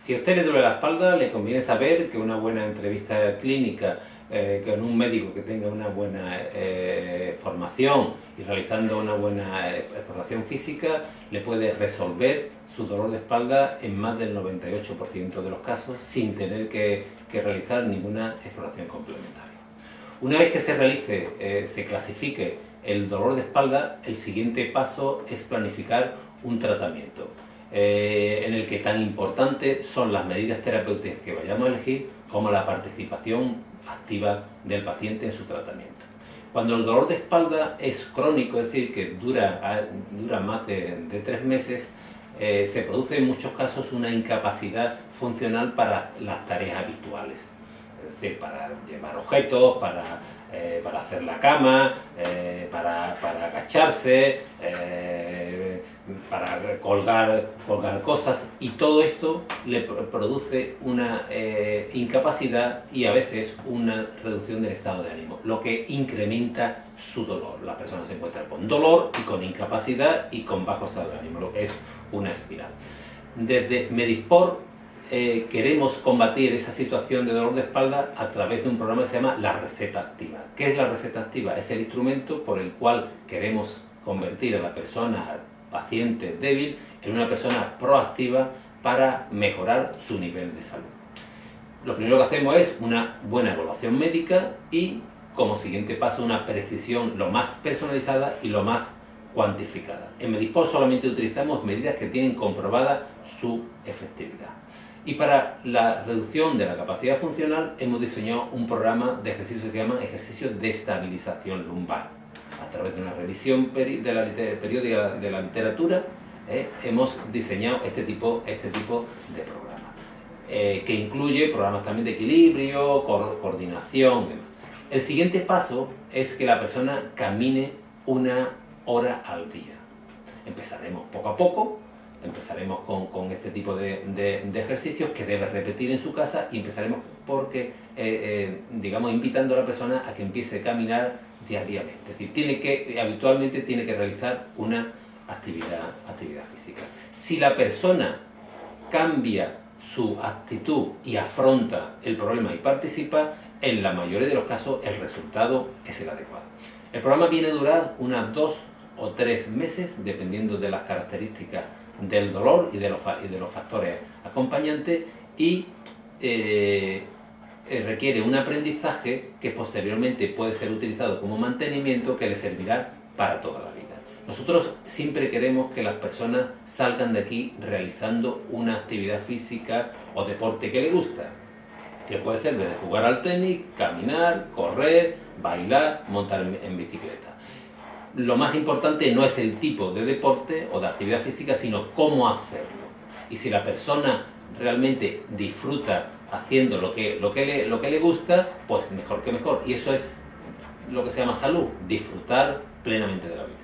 Si a usted le duele la espalda, le conviene saber que una buena entrevista clínica eh, con un médico que tenga una buena eh, formación y realizando una buena exploración física le puede resolver su dolor de espalda en más del 98% de los casos sin tener que, realizar ninguna exploración complementaria. Una vez que se realice, eh, se clasifique el dolor de espalda, el siguiente paso es planificar un tratamiento. Eh, en el que tan importante son las medidas terapéuticas que vayamos a elegir como la participación activa del paciente en su tratamiento. Cuando el dolor de espalda es crónico, es decir, que dura, dura más de, tres meses, eh, se produce en muchos casos una incapacidad funcional para las tareas habituales. Es decir, para llevar objetos, para, eh, para hacer la cama, para, para, agacharse, para colgar, colgar cosas y todo esto le produce una eh, incapacidad y a veces una reducción del estado de ánimo, lo que incrementa su dolor. La persona se encuentra con dolor y con incapacidad y con bajo estado de ánimo, lo que es una espiral. Desde Medisport eh, queremos combatir esa situación de dolor de espalda a través de un programa que se llama la receta activa. ¿Qué es la receta activa? Es el instrumento por el cual queremos convertir a la persona paciente débil en una persona proactiva para mejorar su nivel de salud. Lo primero que hacemos es una buena evaluación médica y como siguiente paso una prescripción lo más personalizada y lo más cuantificada. En Medisport solamente utilizamos medidas que tienen comprobada su efectividad. Y para la reducción de la capacidad funcional hemos diseñado un programa de ejercicios que llaman ejercicios de estabilización lumbar a través de una revisión de la periódica de la literatura, eh, hemos diseñado este tipo, este tipo de programas, eh, que incluye programas también de equilibrio, coordinación y demás. El siguiente paso es que la persona camine una hora al día. Empezaremos poco a poco, empezaremos con, este tipo de, ejercicios que debe repetir en su casa y empezaremos porque, eh, digamos, invitando a la persona a que empiece a caminar diariamente. Es decir, tiene que, habitualmente tiene que realizar una actividad, actividad física. Si la persona cambia su actitud y afronta el problema y participa, en la mayoría de los casos el resultado es el adecuado. El programa viene a durar unas dos o tres meses, dependiendo de las características del dolor y de los, y de los factores acompañantes, y eh, eh, requiere un aprendizaje que posteriormente puede ser utilizado como mantenimiento que le servirá para toda la vida. Nosotros siempre queremos que las personas salgan de aquí realizando una actividad física o deporte que le gusta, que puede ser desde jugar al tenis, caminar, correr, bailar, montar en bicicleta. Lo más importante no es el tipo de deporte o de actividad física, sino cómo hacerlo. Y si la persona realmente disfruta haciendo lo que, lo, que le, lo que le gusta, pues mejor que mejor. Y eso es lo que se llama salud, disfrutar plenamente de la vida.